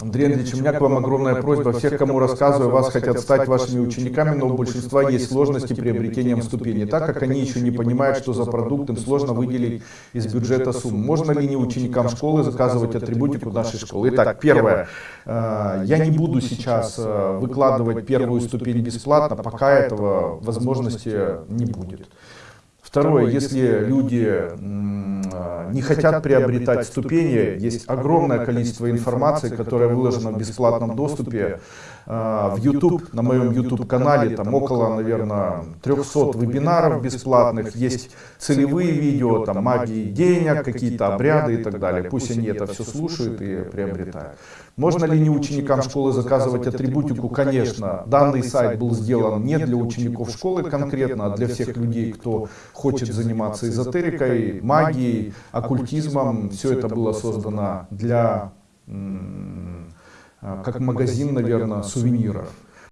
Андреевич, у меня к вам огромная просьба. Всех, кому рассказываю, вас хотят стать вашими учениками, но у большинства есть сложности приобретением ступени. Так как они еще не понимают, что за продукт им сложно выделить из бюджета сумму. Можно ли не ученикам школы заказывать атрибутику нашей школы? Итак, первое. Э, я не буду сейчас э, выкладывать первую ступень бесплатно, пока этого возможности не будет. Второе, если люди не хотят приобретать ступени, есть огромное количество информации, которая выложена в бесплатном доступе а, в YouTube, на моем YouTube-канале, там около, наверное, 300 вебинаров бесплатных, есть целевые видео, там магии денег, какие-то обряды и так далее. Пусть они это все слушают и приобретают. Можно ли не ученикам школы заказывать атрибутику? Конечно, данный сайт был сделан не для учеников школы конкретно, а для всех людей, кто хочет заниматься эзотерикой, магией, оккультизмом. Все это было создано для, как магазин, наверное, сувениров.